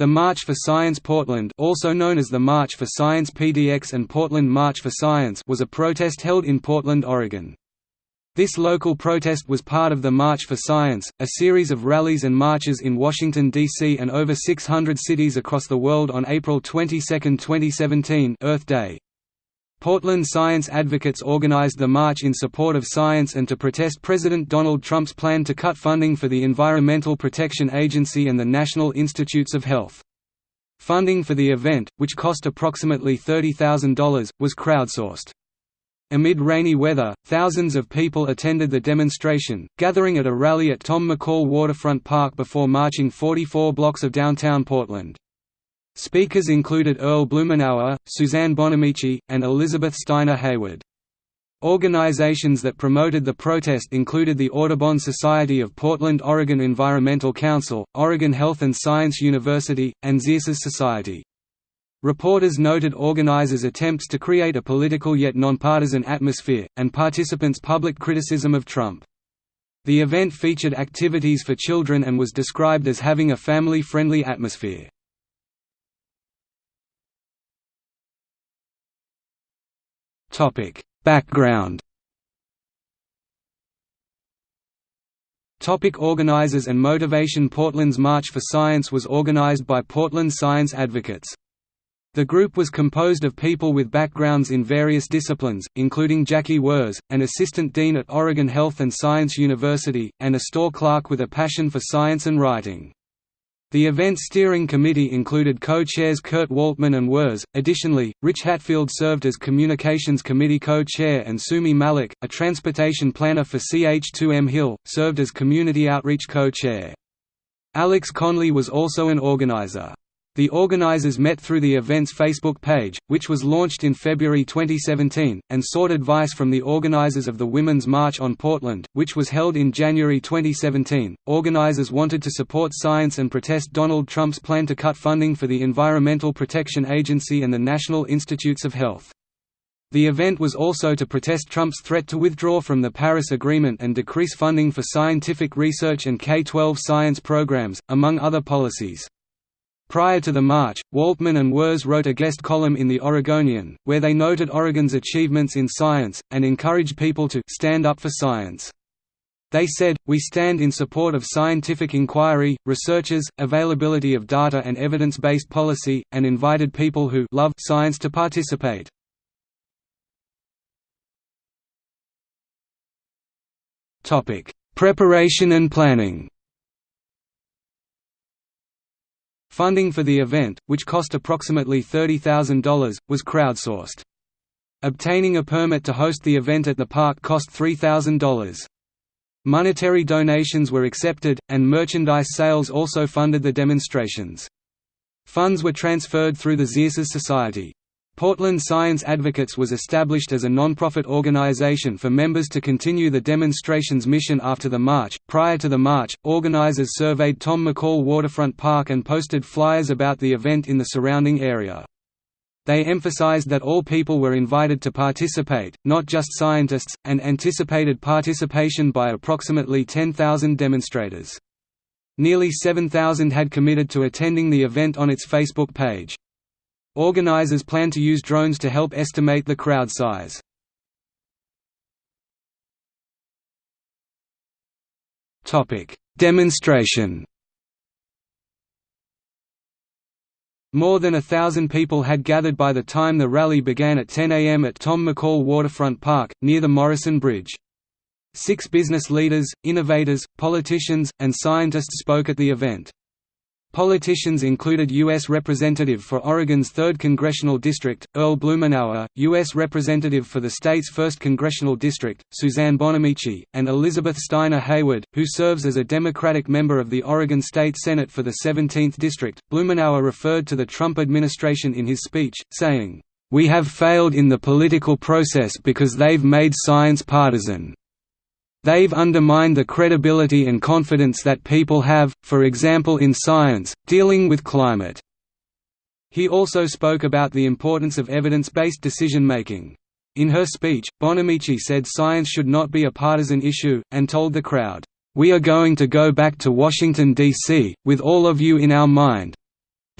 The March for Science Portland also known as the March for Science PDX and Portland March for Science was a protest held in Portland, Oregon. This local protest was part of the March for Science, a series of rallies and marches in Washington, D.C. and over 600 cities across the world on April 22, 2017 Earth Day. Portland science advocates organized the march in support of science and to protest President Donald Trump's plan to cut funding for the Environmental Protection Agency and the National Institutes of Health. Funding for the event, which cost approximately $30,000, was crowdsourced. Amid rainy weather, thousands of people attended the demonstration, gathering at a rally at Tom McCall Waterfront Park before marching 44 blocks of downtown Portland. Speakers included Earl Blumenauer, Suzanne Bonamici, and Elizabeth Steiner Hayward. Organizations that promoted the protest included the Audubon Society of Portland Oregon Environmental Council, Oregon Health and Science University, and Xerces Society. Reporters noted organizers' attempts to create a political yet nonpartisan atmosphere, and participants' public criticism of Trump. The event featured activities for children and was described as having a family-friendly atmosphere. Topic: Background. Topic organizers and motivation Portland's March for Science was organized by Portland science advocates. The group was composed of people with backgrounds in various disciplines, including Jackie Wurz, an assistant dean at Oregon Health and Science University, and a store clerk with a passion for science and writing. The event steering committee included co-chairs Kurt Waltman and Wurz. Additionally, Rich Hatfield served as communications committee co-chair and Sumi Malik, a transportation planner for CH2M Hill, served as community outreach co-chair. Alex Conley was also an organizer. The organizers met through the event's Facebook page, which was launched in February 2017, and sought advice from the organizers of the Women's March on Portland, which was held in January 2017. Organizers wanted to support science and protest Donald Trump's plan to cut funding for the Environmental Protection Agency and the National Institutes of Health. The event was also to protest Trump's threat to withdraw from the Paris Agreement and decrease funding for scientific research and K-12 science programs, among other policies. Prior to the march, Waltman and Wurz wrote a guest column in The Oregonian, where they noted Oregon's achievements in science, and encouraged people to «stand up for science». They said, We stand in support of scientific inquiry, researchers, availability of data and evidence-based policy, and invited people who love science to participate. Preparation and planning Funding for the event, which cost approximately $30,000, was crowdsourced. Obtaining a permit to host the event at the park cost $3,000. Monetary donations were accepted, and merchandise sales also funded the demonstrations. Funds were transferred through the Xerces Society. Portland Science Advocates was established as a nonprofit organization for members to continue the demonstration's mission after the march. Prior to the march, organizers surveyed Tom McCall Waterfront Park and posted flyers about the event in the surrounding area. They emphasized that all people were invited to participate, not just scientists, and anticipated participation by approximately 10,000 demonstrators. Nearly 7,000 had committed to attending the event on its Facebook page. Organizers plan to use drones to help estimate the crowd size. Demonstration More than a thousand people had gathered by the time the rally began at 10 a.m. at Tom McCall Waterfront Park, near the Morrison Bridge. Six business leaders, innovators, politicians, and scientists spoke at the event. Politicians included U.S. Representative for Oregon's 3rd Congressional District, Earl Blumenauer, U.S. Representative for the state's 1st Congressional District, Suzanne Bonamici, and Elizabeth Steiner Hayward, who serves as a Democratic member of the Oregon State Senate for the 17th District. Blumenauer referred to the Trump administration in his speech, saying, We have failed in the political process because they've made science partisan. They've undermined the credibility and confidence that people have, for example in science, dealing with climate." He also spoke about the importance of evidence-based decision-making. In her speech, Bonamici said science should not be a partisan issue, and told the crowd, "...we are going to go back to Washington, D.C., with all of you in our mind.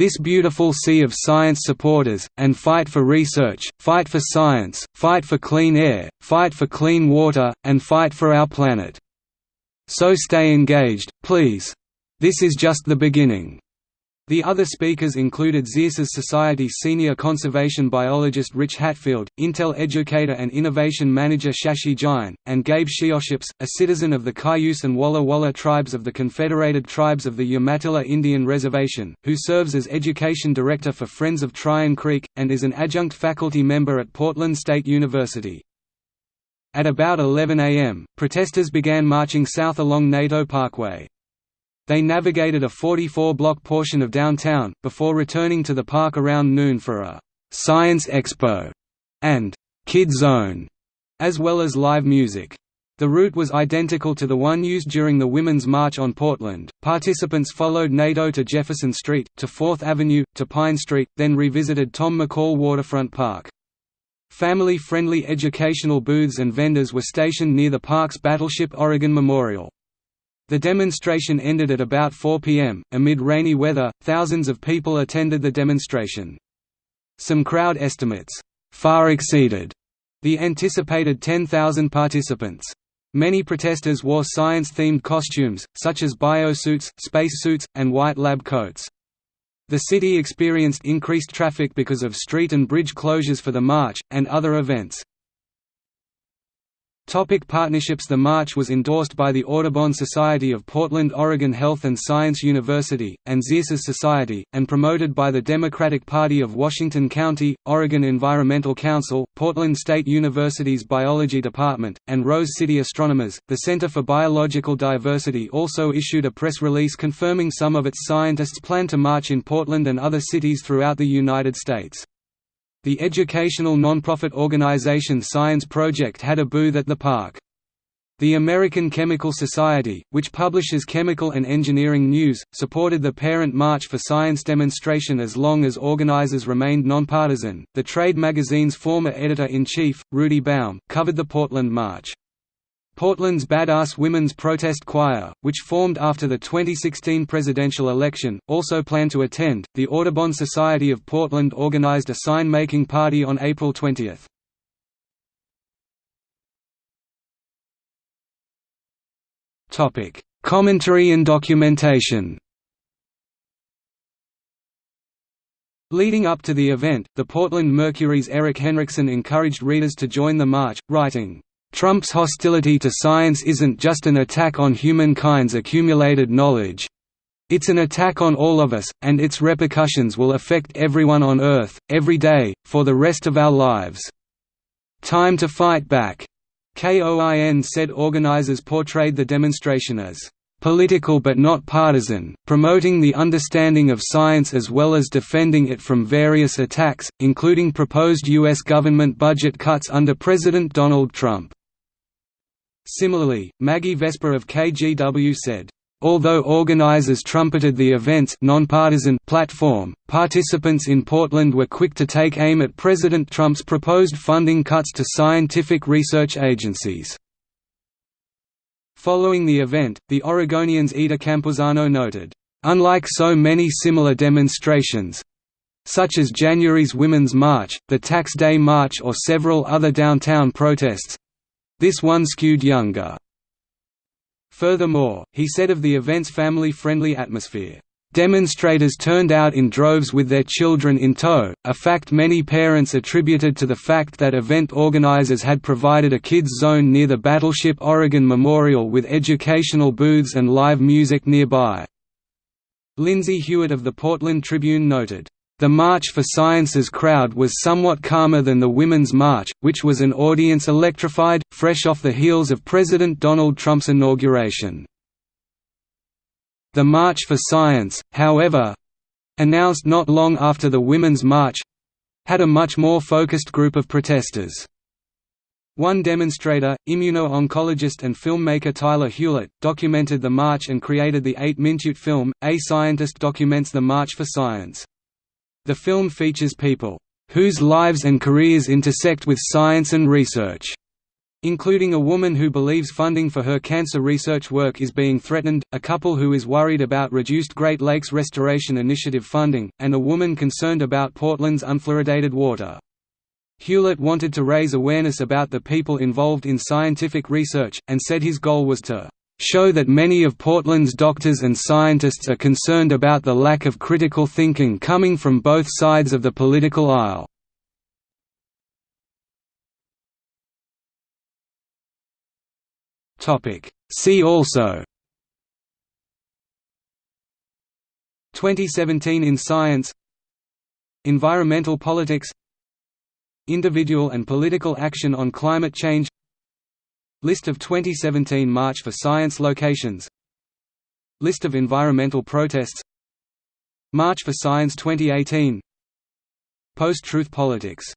This beautiful sea of science supporters, and fight for research, fight for science, fight for clean air, fight for clean water, and fight for our planet. So stay engaged, please. This is just the beginning. The other speakers included Xerces Society senior conservation biologist Rich Hatfield, Intel educator and innovation manager Shashi Jain, and Gabe Sheoships, a citizen of the Cayuse and Walla Walla tribes of the Confederated Tribes of the Umatilla Indian Reservation, who serves as education director for Friends of Tryon Creek, and is an adjunct faculty member at Portland State University. At about 11 am, protesters began marching south along Naito Parkway. They navigated a 44-block portion of downtown, before returning to the park around noon for a «Science Expo» and «Kid Zone», as well as live music. The route was identical to the one used during the Women's March on Portland. Participants followed Naito to Jefferson Street, to 4th Avenue, to Pine Street, then revisited Tom McCall Waterfront Park. Family-friendly educational booths and vendors were stationed near the park's Battleship Oregon Memorial. The demonstration ended at about 4 p.m. Amid rainy weather, thousands of people attended the demonstration. Some crowd estimates far exceeded the anticipated 10,000 participants. Many protesters wore science-themed costumes, such as biosuits, spacesuits, and white lab coats. The city experienced increased traffic because of street and bridge closures for the march, and other events. Topic partnerships The march was endorsed by the Audubon Society of Portland Oregon Health and Science University, and Xerces Society, and promoted by the Democratic Party of Washington County, Oregon Environmental Council, Portland State University's Biology Department, and Rose City Astronomers. The Center for Biological Diversity also issued a press release confirming some of its scientists plan to march in Portland and other cities throughout the United States. The educational nonprofit organization Science Project had a booth at the park. The American Chemical Society, which publishes chemical and engineering news, supported the Parent March for Science demonstration as long as organizers remained nonpartisan. The trade magazine's former editor in chief, Rudy Baum, covered the Portland March. Portland's Badass Women's Protest Choir, which formed after the 2016 presidential election, also planned to attend. The Audubon Society of Portland organized a sign making party on April 20. Topic: Commentary and documentation. Leading up to the event, the Portland Mercury's Erik Henriksson encouraged readers to join the march, writing, Trump's hostility to science isn't just an attack on humankind's accumulated knowledge. It's an attack on all of us, and its repercussions will affect everyone on Earth, every day, for the rest of our lives. Time to fight back. KOIN said organizers portrayed the demonstration as political but not partisan, promoting the understanding of science as well as defending it from various attacks, including proposed U.S. government budget cuts under President Donald Trump. Similarly, Maggie Vespa of KGW said, Although organizers trumpeted the event's nonpartisan platform, participants in Portland were quick to take aim at President Trump's proposed funding cuts to scientific research agencies. Following the event, the Oregonian's Eder Campuzano noted, Unlike so many similar demonstrations, such as January's Women's March, the Tax Day March or several other downtown protests, this one skewed younger. Furthermore, he said of the event's family-friendly atmosphere, Demonstrators turned out in droves with their children in tow, a fact many parents attributed to the fact that event organizers had provided a kids zone near the Battleship Oregon Memorial with educational booths and live music nearby. Lindsay Hewitt of the Portland Tribune noted, the March for Science's crowd was somewhat calmer than the Women's March, which was an audience electrified, fresh off the heels of President Donald Trump's inauguration. The March for Science, however—announced not long after the Women's March—had a much more focused group of protesters. One demonstrator, immuno-oncologist and filmmaker Tyler Hewlett, documented the march and created the eight-minute film, A Scientist Documents the March for Science. The film features people whose lives and careers intersect with science and research, including a woman who believes funding for her cancer research work is being threatened, a couple who is worried about reduced Great Lakes Restoration Initiative funding, and a woman concerned about Portland's unfluoridated water. Hewlett wanted to raise awareness about the people involved in scientific research, and said his goal was to show that many of Portland's doctors and scientists are concerned about the lack of critical thinking coming from both sides of the political aisle. See also. 2017 in science. Environmental politics. Individual and political action on climate change List of 2017 March for Science locations. List of environmental protests. March for Science 2018 Post-truth politics